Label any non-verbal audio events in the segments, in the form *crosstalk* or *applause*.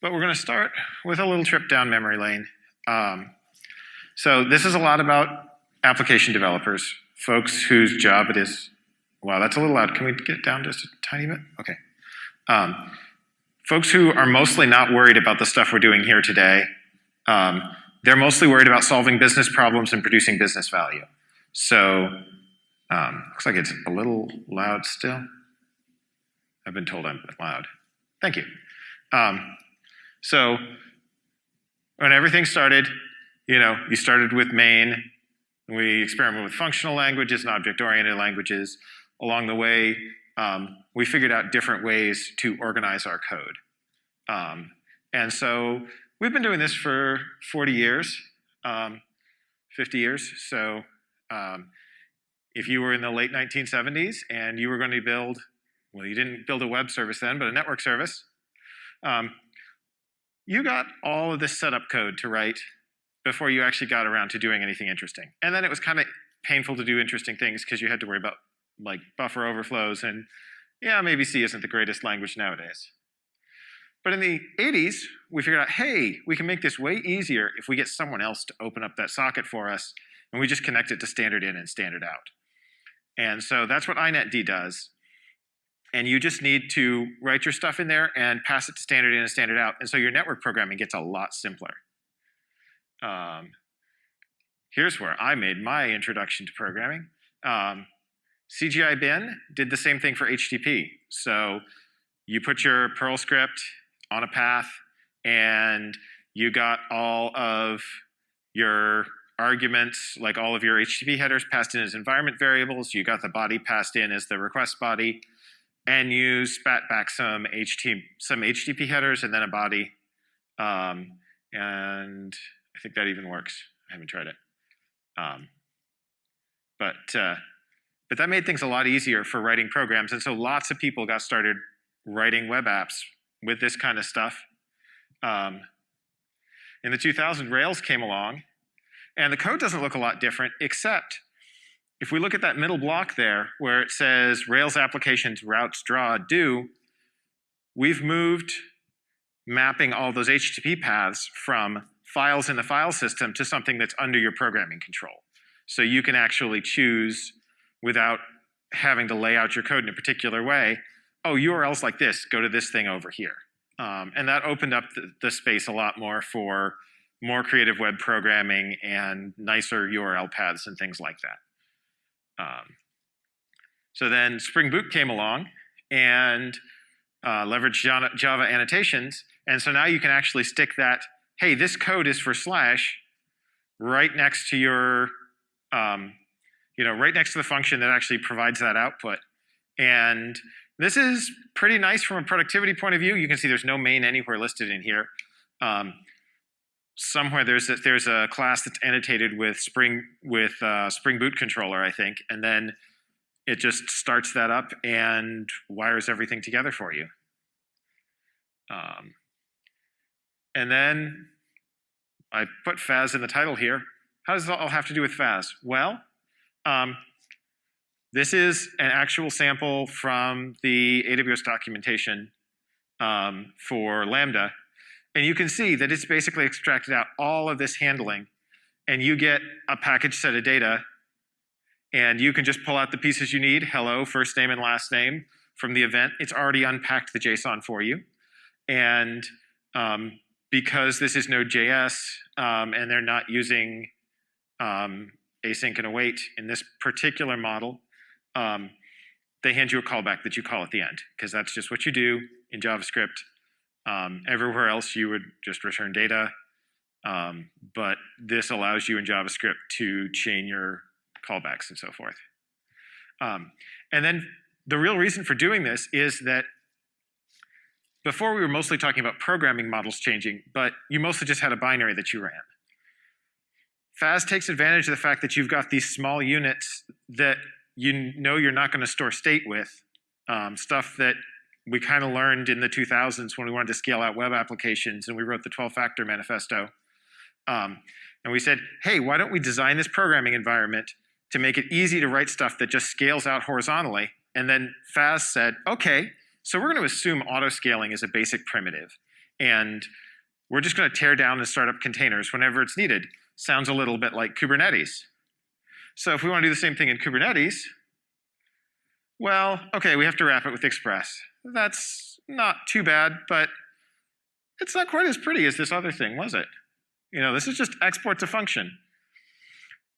But we're going to start with a little trip down memory lane. Um, so this is a lot about application developers, folks whose job it is. Wow, that's a little loud. Can we get down just a tiny bit? Okay. Um, folks who are mostly not worried about the stuff we're doing here today. Um, they're mostly worried about solving business problems and producing business value. So um, looks like it's a little loud still. I've been told I'm loud. Thank you. Um, so when everything started, you know, you started with main. We experimented with functional languages and object-oriented languages. Along the way, um, we figured out different ways to organize our code. Um, and so we've been doing this for 40 years, um, 50 years. So um, if you were in the late 1970s and you were going to build, well, you didn't build a web service then, but a network service, um, you got all of this setup code to write before you actually got around to doing anything interesting. And then it was kind of painful to do interesting things because you had to worry about like buffer overflows and yeah, maybe C isn't the greatest language nowadays. But in the 80s, we figured out, hey, we can make this way easier if we get someone else to open up that socket for us, and we just connect it to standard in and standard out. And so that's what inetd does. And you just need to write your stuff in there and pass it to standard in and standard out. And so your network programming gets a lot simpler. Um, here's where I made my introduction to programming. Um, CGI bin did the same thing for HTTP. So you put your Perl script on a path and you got all of your arguments, like all of your HTTP headers passed in as environment variables. You got the body passed in as the request body. And you spat back some HTTP, some HTTP headers and then a body. Um, and I think that even works. I haven't tried it. Um, but, uh, but that made things a lot easier for writing programs. And so lots of people got started writing web apps with this kind of stuff. Um, in the 2000s, Rails came along, and the code doesn't look a lot different, except if we look at that middle block there, where it says Rails applications, routes, draw, do, we've moved mapping all those HTTP paths from files in the file system to something that's under your programming control. So you can actually choose without having to lay out your code in a particular way, oh, URLs like this, go to this thing over here. Um, and that opened up the, the, space a lot more for more creative web programming and nicer URL paths and things like that. Um, so then Spring Boot came along and uh, leveraged Java, annotations. And so now you can actually stick that, hey, this code is for slash right next to your, um, you know, right next to the function that actually provides that output. And this is pretty nice from a productivity point of view. You can see there's no main anywhere listed in here. Um, somewhere there's a, there's a class that's annotated with Spring with uh, Spring Boot controller, I think, and then it just starts that up and wires everything together for you. Um, and then I put FaaS in the title here. How does all have to do with FaaS? Well, um, this is an actual sample from the AWS documentation um, for Lambda. And you can see that it's basically extracted out all of this handling and you get a package set of data and you can just pull out the pieces you need, hello, first name and last name from the event. It's already unpacked the JSON for you. And um, because this is Node.js um, and they're not using um, async and await in this particular model, um, they hand you a callback that you call at the end, because that's just what you do in JavaScript. Um, everywhere else, you would just return data, um, but this allows you in JavaScript to chain your callbacks and so forth. Um, and then the real reason for doing this is that before we were mostly talking about programming models changing, but you mostly just had a binary that you ran. FaaS takes advantage of the fact that you've got these small units that you know you're not going to store state with, um, stuff that we kind of learned in the 2000s when we wanted to scale out web applications and we wrote the 12-factor manifesto. Um, and we said, hey, why don't we design this programming environment to make it easy to write stuff that just scales out horizontally? And then FaaS said, okay, so we're going to assume auto-scaling is a basic primitive. And we're just going to tear down and start up containers whenever it's needed. Sounds a little bit like Kubernetes. So if we want to do the same thing in Kubernetes, well, okay, we have to wrap it with Express. That's not too bad, but it's not quite as pretty as this other thing, was it? You know, this is just export to function.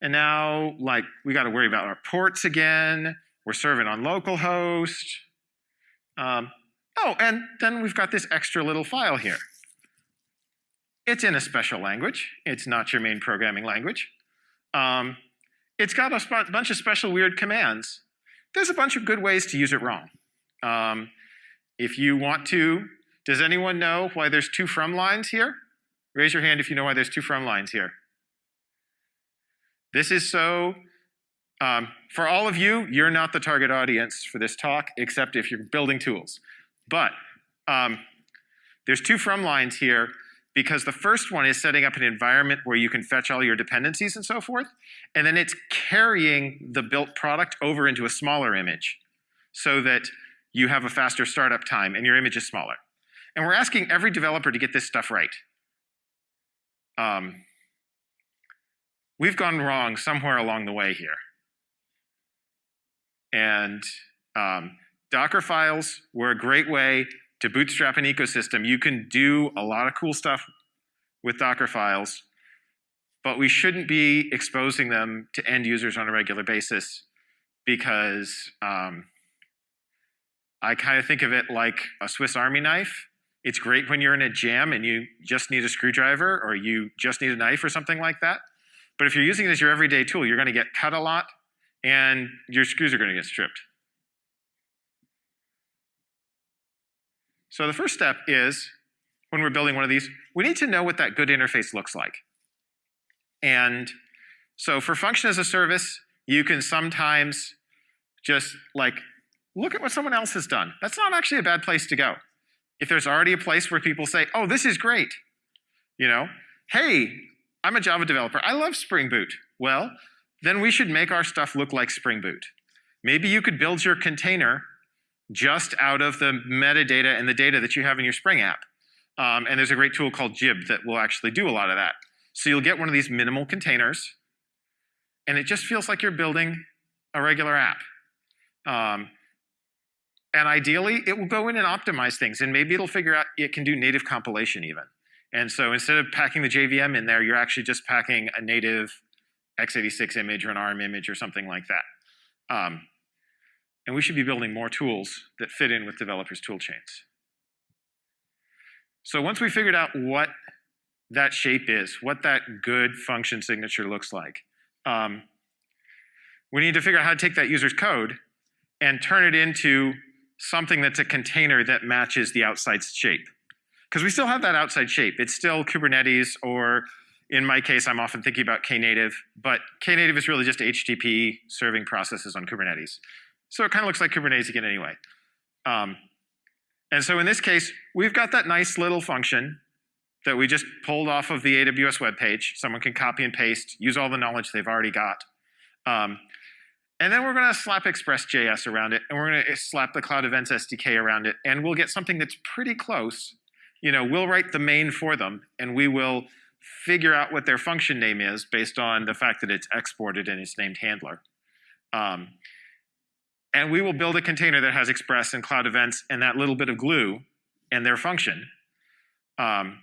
And now, like, we got to worry about our ports again. We're serving on localhost. Um, oh, and then we've got this extra little file here. It's in a special language. It's not your main programming language. Um, it's got a bunch of special weird commands. There's a bunch of good ways to use it wrong. Um, if you want to, does anyone know why there's two from lines here? Raise your hand if you know why there's two from lines here. This is so, um, for all of you, you're not the target audience for this talk, except if you're building tools. But um, there's two from lines here because the first one is setting up an environment where you can fetch all your dependencies and so forth, and then it's carrying the built product over into a smaller image so that you have a faster startup time and your image is smaller. And we're asking every developer to get this stuff right. Um, we've gone wrong somewhere along the way here. And um, Docker files were a great way to bootstrap an ecosystem. You can do a lot of cool stuff with Docker files, but we shouldn't be exposing them to end users on a regular basis because um, I kind of think of it like a Swiss Army knife. It's great when you're in a jam and you just need a screwdriver or you just need a knife or something like that. But if you're using it as your everyday tool, you're going to get cut a lot and your screws are going to get stripped. So the first step is, when we're building one of these, we need to know what that good interface looks like. And so for function as a service, you can sometimes just like look at what someone else has done. That's not actually a bad place to go. If there's already a place where people say, oh, this is great, you know, hey, I'm a Java developer, I love Spring Boot. Well, then we should make our stuff look like Spring Boot. Maybe you could build your container just out of the metadata and the data that you have in your Spring app. Um, and there's a great tool called Jib that will actually do a lot of that. So you'll get one of these minimal containers, and it just feels like you're building a regular app. Um, and ideally, it will go in and optimize things, and maybe it'll figure out it can do native compilation even. And so instead of packing the JVM in there, you're actually just packing a native x86 image or an ARM image or something like that. Um, and we should be building more tools that fit in with developers' tool chains. So once we figured out what that shape is, what that good function signature looks like, um, we need to figure out how to take that user's code and turn it into something that's a container that matches the outside shape. Because we still have that outside shape. It's still Kubernetes, or in my case, I'm often thinking about Knative, but Knative is really just HTTP serving processes on Kubernetes. So it kind of looks like Kubernetes again anyway. Um, and so in this case, we've got that nice little function that we just pulled off of the AWS web page. Someone can copy and paste, use all the knowledge they've already got. Um, and then we're going to slap Express.js around it, and we're going to slap the Cloud Events SDK around it, and we'll get something that's pretty close. You know, we'll write the main for them, and we will figure out what their function name is based on the fact that it's exported and it's named handler. Um, and we will build a container that has Express and Cloud Events and that little bit of glue and their function. Um,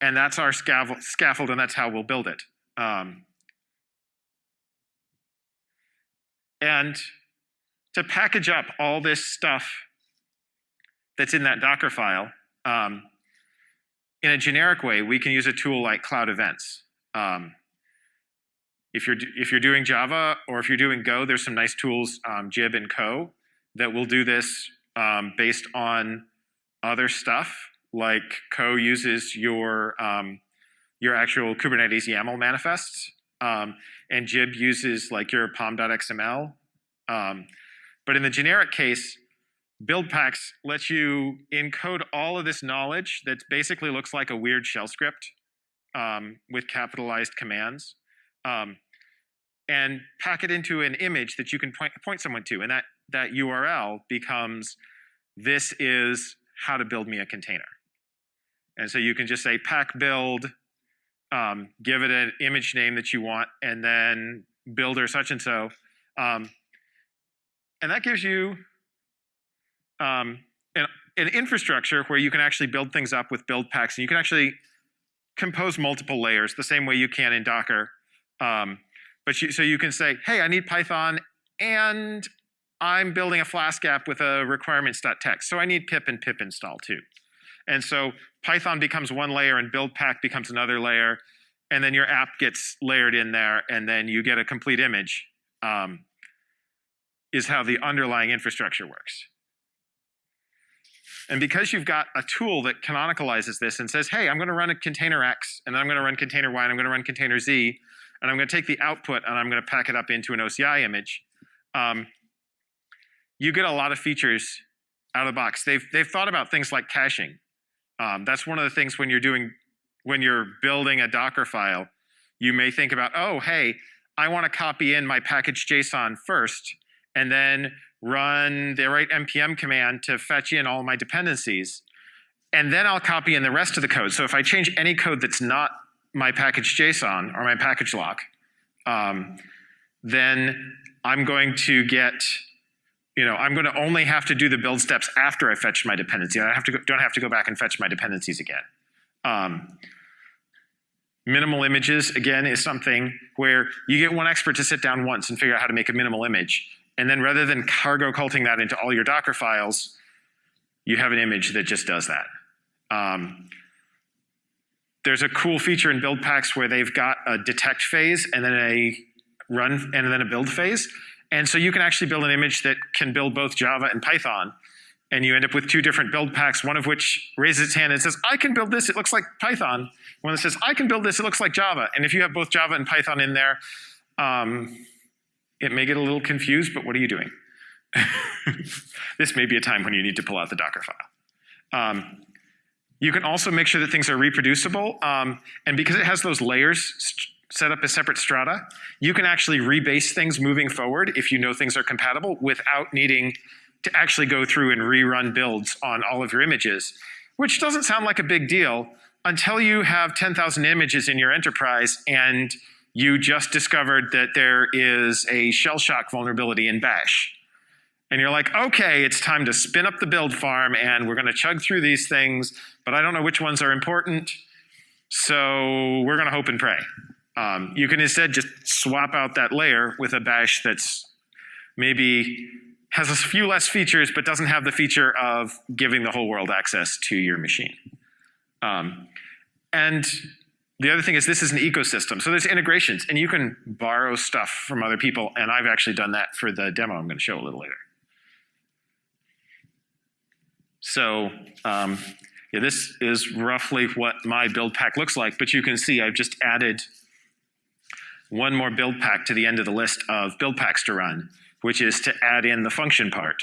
and that's our scaffold, scaffold, and that's how we'll build it. Um, and to package up all this stuff that's in that Docker file, um, in a generic way, we can use a tool like Cloud Events. Um, if you're, if you're doing Java or if you're doing Go, there's some nice tools, um, Jib and ko, that will do this um, based on other stuff. Like ko uses your, um, your actual Kubernetes YAML manifests, um, and Jib uses like your pom.xml. Um, but in the generic case, build packs lets you encode all of this knowledge that basically looks like a weird shell script um, with capitalized commands um, and pack it into an image that you can point, point someone to. And that, that URL becomes, this is how to build me a container. And so you can just say pack build, um, give it an image name that you want, and then builder such and so. Um, and that gives you um, an, an infrastructure where you can actually build things up with build packs, and you can actually compose multiple layers the same way you can in Docker. Um, but you, so you can say, hey, I need Python, and I'm building a Flask app with a requirements.txt, so I need pip and pip install too. And so Python becomes one layer and build pack becomes another layer, and then your app gets layered in there, and then you get a complete image, um, is how the underlying infrastructure works. And because you've got a tool that canonicalizes this and says, hey, I'm going to run a container X, and then I'm going to run container Y, and I'm going to run container Z, and I'm going to take the output and I'm going to pack it up into an OCI image, um, you get a lot of features out of the box. They've, they've thought about things like caching. Um, that's one of the things when you're doing, when you're building a Docker file, you may think about, oh, hey, I want to copy in my package JSON first, and then run the right npm command to fetch in all my dependencies. And then I'll copy in the rest of the code. So if I change any code that's not my package JSON or my package lock, um, then I'm going to get, you know, I'm going to only have to do the build steps after I fetch my dependency. I have to go, don't have to go back and fetch my dependencies again. Um, minimal images, again, is something where you get one expert to sit down once and figure out how to make a minimal image. And then rather than cargo culting that into all your Docker files, you have an image that just does that. Um, there's a cool feature in build packs where they've got a detect phase and then a run and then a build phase. And so you can actually build an image that can build both Java and Python. And you end up with two different build packs, one of which raises its hand and says, I can build this, it looks like Python. One that says, I can build this, it looks like Java. And if you have both Java and Python in there, um, it may get a little confused, but what are you doing? *laughs* this may be a time when you need to pull out the Docker file. Um, you can also make sure that things are reproducible, um, and because it has those layers set up a separate strata, you can actually rebase things moving forward if you know things are compatible without needing to actually go through and rerun builds on all of your images, which doesn't sound like a big deal until you have 10,000 images in your enterprise and you just discovered that there is a shell shock vulnerability in bash. And you're like, okay, it's time to spin up the build farm and we're gonna chug through these things, but I don't know which ones are important, so we're gonna hope and pray. Um, you can instead just swap out that layer with a bash that's maybe has a few less features, but doesn't have the feature of giving the whole world access to your machine. Um, and the other thing is this is an ecosystem. So there's integrations, and you can borrow stuff from other people, and I've actually done that for the demo I'm going to show a little later. So um, yeah, this is roughly what my build pack looks like, but you can see I've just added one more build pack to the end of the list of build packs to run, which is to add in the function part.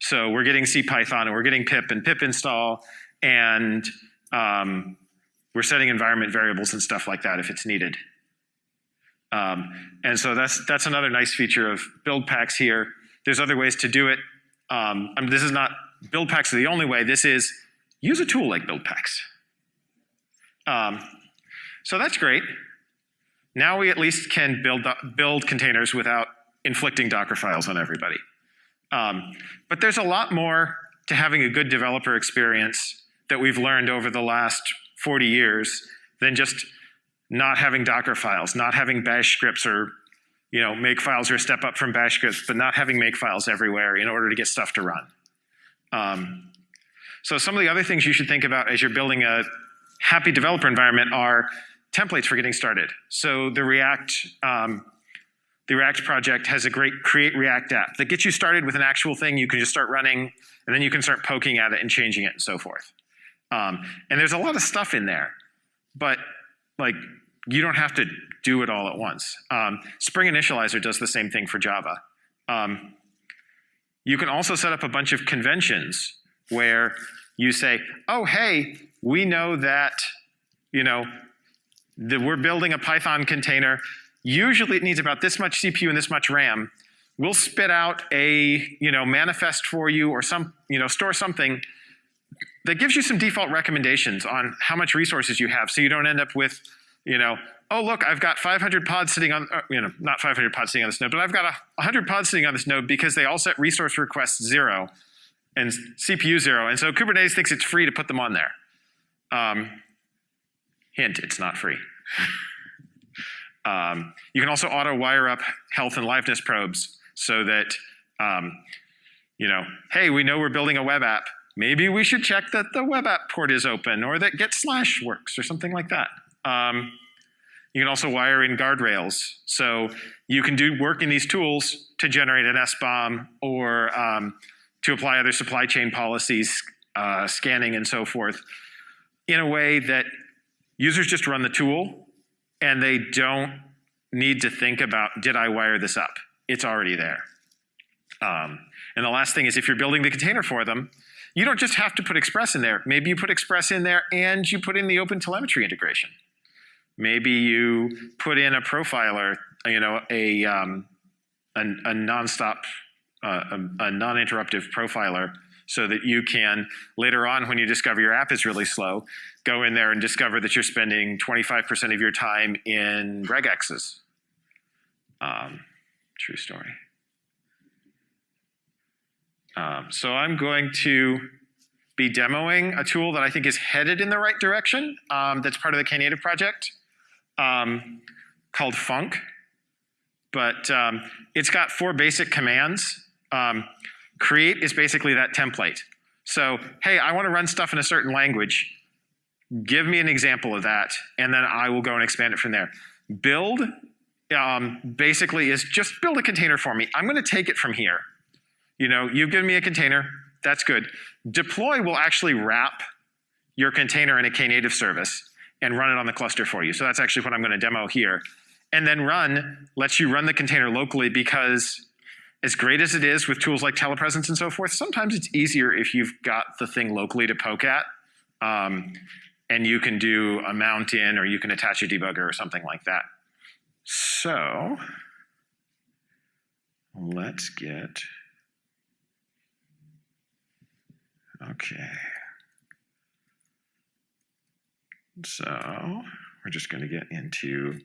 So we're getting CPython, and we're getting pip and pip install, and um, we're setting environment variables and stuff like that if it's needed. Um, and so that's, that's another nice feature of build packs here. There's other ways to do it. Um, I mean, this is not, build packs are the only way. This is, use a tool like build packs. Um, so that's great. Now we at least can build, build containers without inflicting Docker files on everybody. Um, but there's a lot more to having a good developer experience that we've learned over the last 40 years than just not having Docker files, not having bash scripts or you know, make files or step up from bash scripts, but not having make files everywhere in order to get stuff to run. Um, so some of the other things you should think about as you're building a happy developer environment are templates for getting started. So the React, um, the React project has a great create React app that gets you started with an actual thing you can just start running, and then you can start poking at it and changing it and so forth. Um, and there's a lot of stuff in there, but like you don't have to do it all at once. Um, Spring Initializr does the same thing for Java. Um, you can also set up a bunch of conventions where you say, oh, hey, we know that, you know, that we're building a Python container. Usually it needs about this much CPU and this much RAM. We'll spit out a, you know, manifest for you or some, you know, store something that gives you some default recommendations on how much resources you have so you don't end up with, you know, oh, look, I've got 500 pods sitting on, uh, you know, not 500 pods sitting on this node, but I've got 100 pods sitting on this node because they all set resource requests zero and CPU zero. And so Kubernetes thinks it's free to put them on there. Um, hint, it's not free. Um, you can also auto wire up health and liveness probes so that, um, you know, hey, we know we're building a web app. Maybe we should check that the web app port is open or that get slash works or something like that. Um, you can also wire in guardrails. So you can do work in these tools to generate an SBOM or um, to apply other supply chain policies, uh, scanning and so forth, in a way that users just run the tool and they don't need to think about, did I wire this up? It's already there. Um, and the last thing is if you're building the container for them, you don't just have to put Express in there. Maybe you put Express in there and you put in the open telemetry integration. Maybe you put in a profiler, you know, a, um, a, a nonstop, uh, a, a non-interruptive profiler so that you can, later on when you discover your app is really slow, go in there and discover that you're spending 25% of your time in regexes. Um, true story. Um, so I'm going to be demoing a tool that I think is headed in the right direction um, that's part of the Knative project um, called func. But um, it's got four basic commands. Create is basically that template. So, hey, I want to run stuff in a certain language. Give me an example of that, and then I will go and expand it from there. Build um, basically is just build a container for me. I'm going to take it from here. You know, you've given me a container, that's good. Deploy will actually wrap your container in a Knative service and run it on the cluster for you. So that's actually what I'm going to demo here. And then run lets you run the container locally because as great as it is with tools like telepresence and so forth, sometimes it's easier if you've got the thing locally to poke at. Um, and you can do a mount in or you can attach a debugger or something like that. So let's get Okay. So we're just going to get into,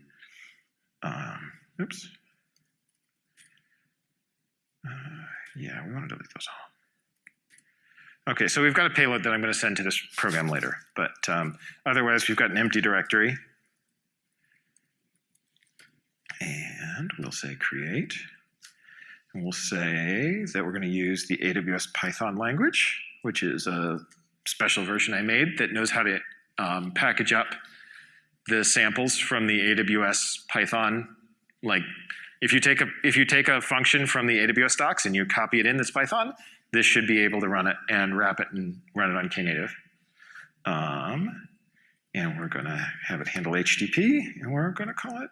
um, oops. Uh, yeah, we want to delete those all. Okay, so we've got a payload that I'm going to send to this program later. But um, otherwise, we've got an empty directory. And we'll say create. And we'll say that we're going to use the AWS Python language which is a special version I made that knows how to um, package up the samples from the AWS Python. Like if you take a if you take a function from the AWS docs and you copy it in this Python, this should be able to run it and wrap it and run it on Knative. Um, and we're going to have it handle HTTP, and we're going to call it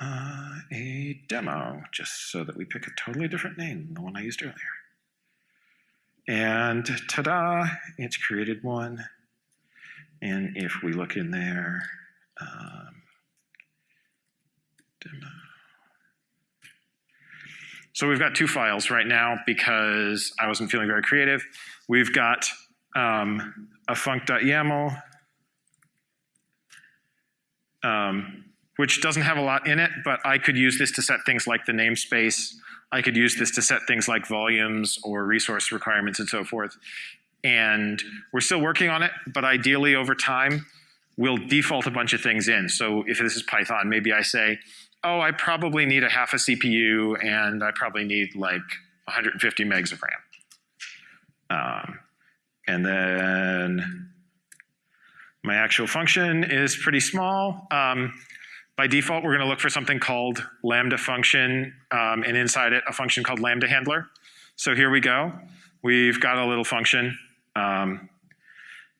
uh, a demo, just so that we pick a totally different name than the one I used earlier. And ta-da, it's created one. And if we look in there, um, demo. So we've got two files right now because I wasn't feeling very creative. We've got um, a func.yaml, um, which doesn't have a lot in it, but I could use this to set things like the namespace I could use this to set things like volumes or resource requirements and so forth. And we're still working on it, but ideally over time, we'll default a bunch of things in. So if this is Python, maybe I say, oh, I probably need a half a CPU and I probably need like 150 megs of RAM. Um, and then my actual function is pretty small. Um, by default, we're going to look for something called lambda function, um, and inside it, a function called lambda handler. So here we go. We've got a little function, um,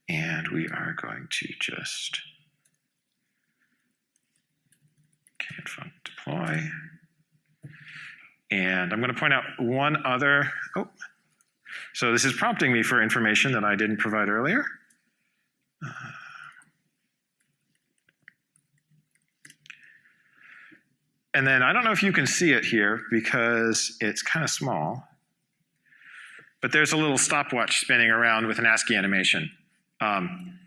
and we are going to just can't deploy. And I'm going to point out one other, oh, so this is prompting me for information that I didn't provide earlier. Uh, And then I don't know if you can see it here because it's kind of small. but there's a little stopwatch spinning around with an ASCII animation. Um,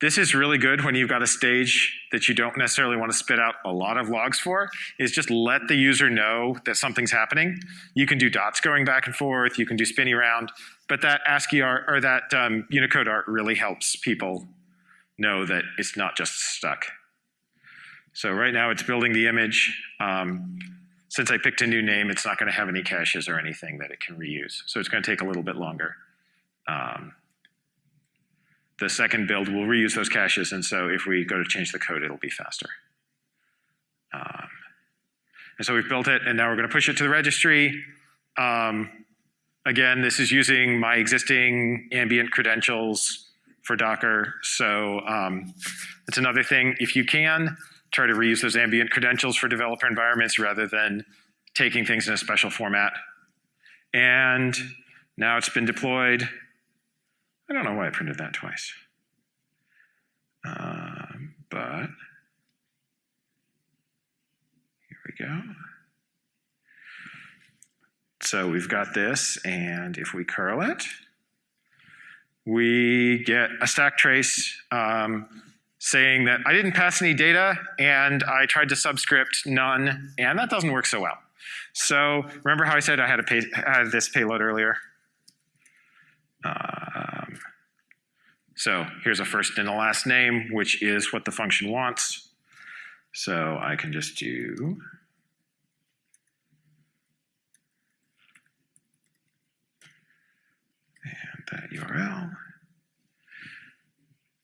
this is really good when you've got a stage that you don't necessarily want to spit out a lot of logs for, is just let the user know that something's happening. You can do dots going back and forth, you can do spinny around, but that ASCII art, or that um, Unicode art really helps people know that it's not just stuck. So right now it's building the image. Um, since I picked a new name, it's not going to have any caches or anything that it can reuse. So it's going to take a little bit longer. Um, the second build will reuse those caches, and so if we go to change the code, it'll be faster. Um, and so we've built it, and now we're going to push it to the registry. Um, again, this is using my existing ambient credentials for Docker. So um, that's another thing. If you can, try to reuse those ambient credentials for developer environments rather than taking things in a special format. And now it's been deployed. I don't know why I printed that twice. Um, but here we go. So we've got this, and if we curl it, we get a stack trace um, saying that I didn't pass any data, and I tried to subscript none, and that doesn't work so well. So remember how I said I had, a pay, had this payload earlier? Um, so here's a first and a last name, which is what the function wants. So I can just do and that URL.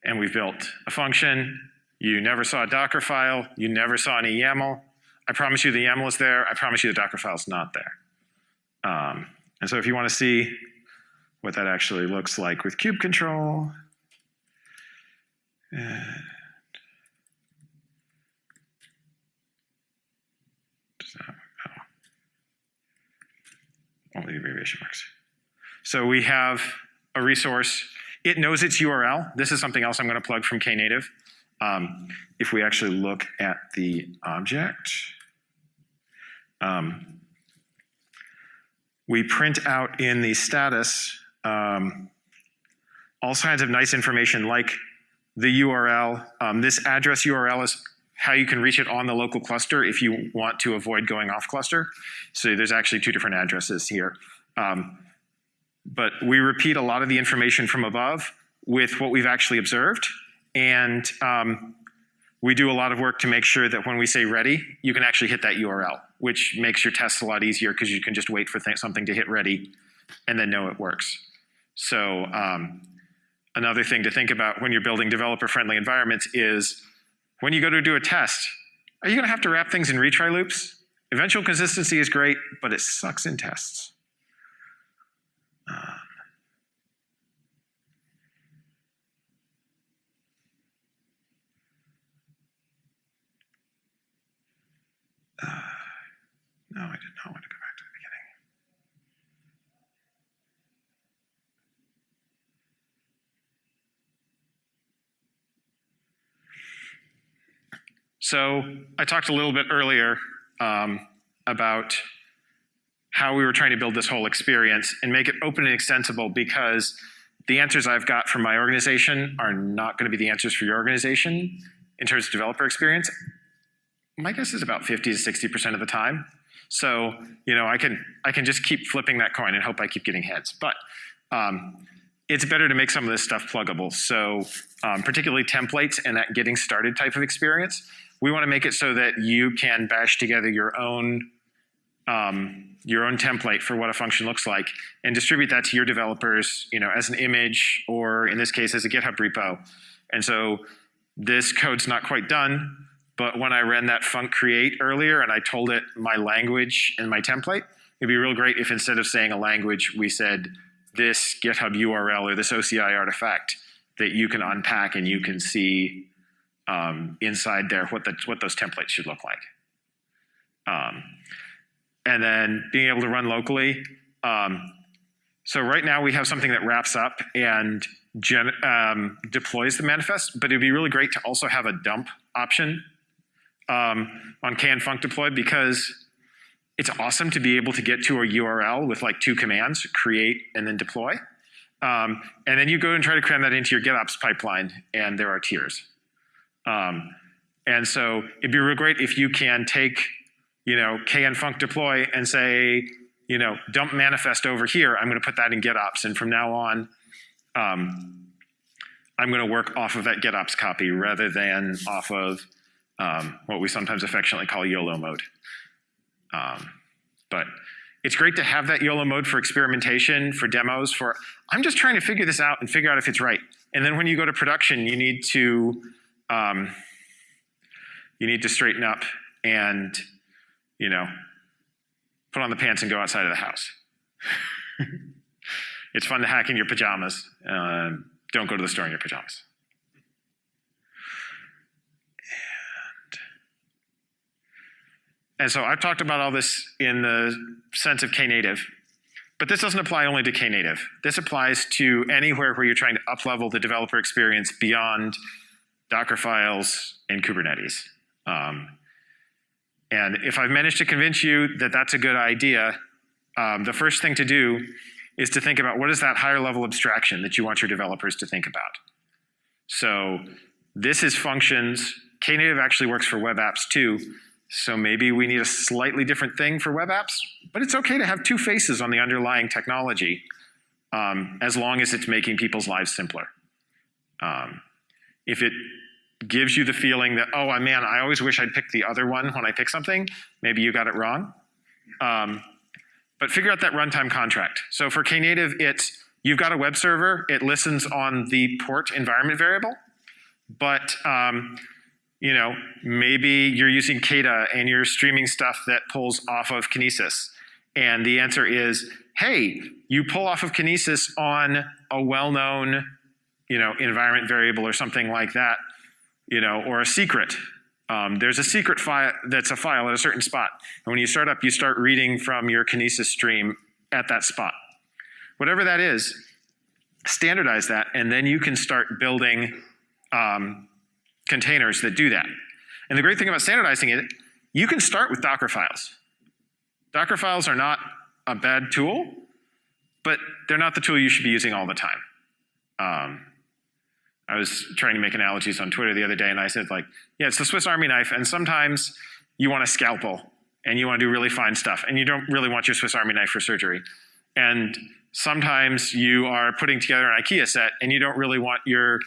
And we've built a function. You never saw a Docker file. You never saw any YAML. I promise you the YAML is there. I promise you the Docker file is not there. Um, and so if you want to see what that actually looks like with kube control. And that, oh. Only the abbreviation marks. So we have a resource. It knows its URL. This is something else I'm going to plug from Knative. Um, if we actually look at the object, um, we print out in the status um, all kinds of nice information like the URL. Um, this address URL is how you can reach it on the local cluster if you want to avoid going off cluster. So there's actually two different addresses here. Um, but we repeat a lot of the information from above with what we've actually observed. And um, we do a lot of work to make sure that when we say ready, you can actually hit that URL, which makes your tests a lot easier because you can just wait for something to hit ready and then know it works. So um, another thing to think about when you're building developer-friendly environments is when you go to do a test, are you going to have to wrap things in retry loops? Eventual consistency is great, but it sucks in tests. Uh, uh, no, I did not want to go back to So I talked a little bit earlier um, about how we were trying to build this whole experience and make it open and extensible because the answers I've got from my organization are not going to be the answers for your organization in terms of developer experience. My guess is about 50 to 60% of the time. So, you know, I can, I can just keep flipping that coin and hope I keep getting heads. But um, it's better to make some of this stuff pluggable. So um, particularly templates and that getting started type of experience, we want to make it so that you can bash together your own um, your own template for what a function looks like and distribute that to your developers, you know, as an image or in this case as a GitHub repo. And so this code's not quite done, but when I ran that func create earlier and I told it my language and my template, it'd be real great if instead of saying a language, we said this GitHub URL or this OCI artifact that you can unpack and you can see um, inside there what, the, what those templates should look like. Um, and then being able to run locally. Um, so right now we have something that wraps up and um, deploys the manifest, but it'd be really great to also have a dump option um, on kn func deploy because it's awesome to be able to get to a URL with like two commands, create and then deploy. Um, and then you go and try to cram that into your GitOps pipeline, and there are tiers. Um, and so it'd be real great if you can take, you know, kn func deploy and say, you know, dump manifest over here. I'm going to put that in GitOps, and from now on, um, I'm going to work off of that GitOps copy rather than off of um, what we sometimes affectionately call YOLO mode. Um, but it's great to have that YOLO mode for experimentation, for demos, for I'm just trying to figure this out and figure out if it's right. And then when you go to production, you need to um, you need to straighten up and you know put on the pants and go outside of the house. *laughs* it's fun to hack in your pajamas. Uh, don't go to the store in your pajamas. And so I've talked about all this in the sense of Knative, but this doesn't apply only to Knative. This applies to anywhere where you're trying to uplevel the developer experience beyond Docker files and Kubernetes. Um, and if I've managed to convince you that that's a good idea, um, the first thing to do is to think about what is that higher level abstraction that you want your developers to think about. So this is functions. Knative actually works for web apps too, so maybe we need a slightly different thing for web apps, but it's okay to have two faces on the underlying technology um, as long as it's making people's lives simpler. Um, if it gives you the feeling that, oh man, I always wish I'd picked the other one when I pick something, maybe you got it wrong. Um, but figure out that runtime contract. So for Knative, it's you've got a web server, it listens on the port environment variable, but um, you know, maybe you're using Kata and you're streaming stuff that pulls off of Kinesis. And the answer is, hey, you pull off of Kinesis on a well-known, you know, environment variable or something like that, you know, or a secret. Um, there's a secret file that's a file at a certain spot. And when you start up, you start reading from your Kinesis stream at that spot. Whatever that is, standardize that, and then you can start building um, containers that do that. And the great thing about standardizing it, you can start with Docker files. Docker files are not a bad tool, but they're not the tool you should be using all the time. Um, I was trying to make analogies on Twitter the other day, and I said, like, yeah, it's the Swiss Army knife, and sometimes you want a scalpel, and you want to do really fine stuff, and you don't really want your Swiss Army knife for surgery. And sometimes you are putting together an IKEA set, and you don't really want your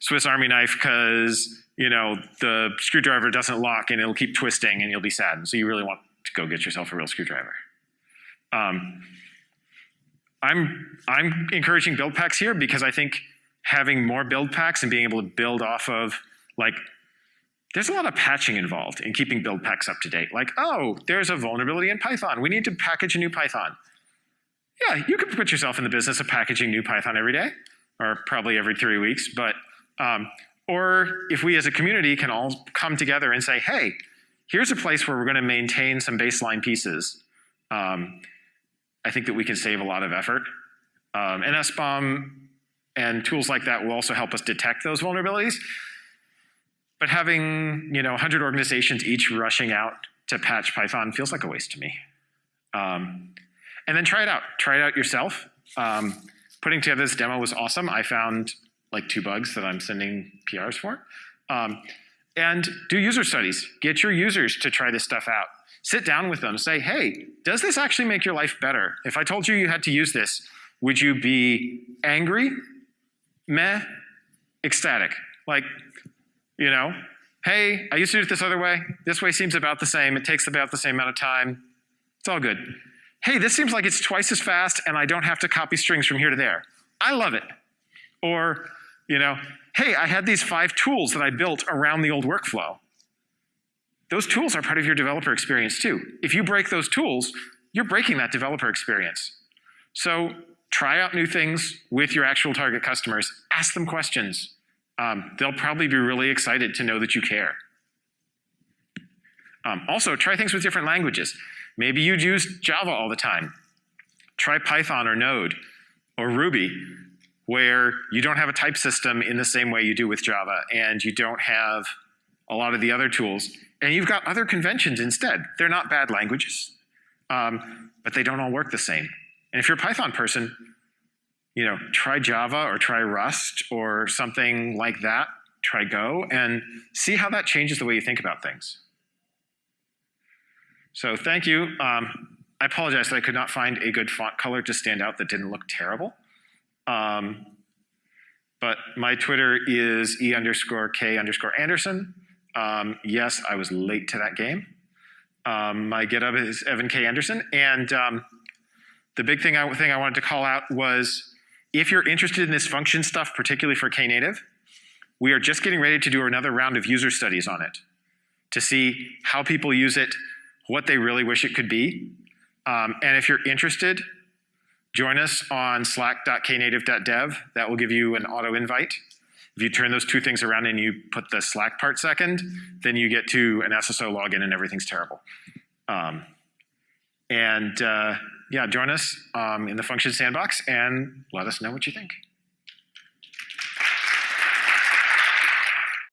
Swiss Army knife because you know, the screwdriver doesn't lock and it'll keep twisting and you'll be sad. And so you really want to go get yourself a real screwdriver. Um, I'm, I'm encouraging build packs here because I think having more build packs and being able to build off of, like, there's a lot of patching involved in keeping build packs up to date. Like, oh, there's a vulnerability in Python. We need to package a new Python. Yeah, you could put yourself in the business of packaging new Python every day, or probably every three weeks, but um, or if we as a community can all come together and say, hey, here's a place where we're going to maintain some baseline pieces, um, I think that we can save a lot of effort. Um, and SBOM and tools like that will also help us detect those vulnerabilities. But having you know 100 organizations each rushing out to patch Python feels like a waste to me. Um, and then try it out. Try it out yourself. Um, putting together this demo was awesome. I found like two bugs that I'm sending PRs for. Um, and do user studies. Get your users to try this stuff out. Sit down with them. Say, hey, does this actually make your life better? If I told you you had to use this, would you be angry, meh, ecstatic? Like, you know, hey, I used to do it this other way. This way seems about the same. It takes about the same amount of time. It's all good. Hey, this seems like it's twice as fast and I don't have to copy strings from here to there. I love it. Or, you know, hey, I had these five tools that I built around the old workflow. Those tools are part of your developer experience too. If you break those tools, you're breaking that developer experience. So try out new things with your actual target customers. Ask them questions. Um, they'll probably be really excited to know that you care. Um, also, try things with different languages. Maybe you'd use Java all the time. Try Python or Node or Ruby where you don't have a type system in the same way you do with Java, and you don't have a lot of the other tools, and you've got other conventions instead. They're not bad languages. um, but they don't all work the same. And if you're a Python person, you know, try Java or try Rust or something like that. Try Go and see how that changes the way you think about things. So thank you. Um, I apologize that I could not find a good font color to stand out that didn't look terrible. Um, but my Twitter is e underscore k underscore Anderson. Um, yes, I was late to that game. Um, my GitHub is Evan K. Anderson. And um, the big thing I, thing I wanted to call out was if you're interested in this function stuff, particularly for Knative, we are just getting ready to do another round of user studies on it to see how people use it, what they really wish it could be. Um, and if you're interested, join us on slack.knative.dev. That will give you an auto invite. If you turn those two things around and you put the Slack part second, then you get to an SSO login and everything's terrible. Um, and uh, yeah, join us um, in the function sandbox and let us know what you think.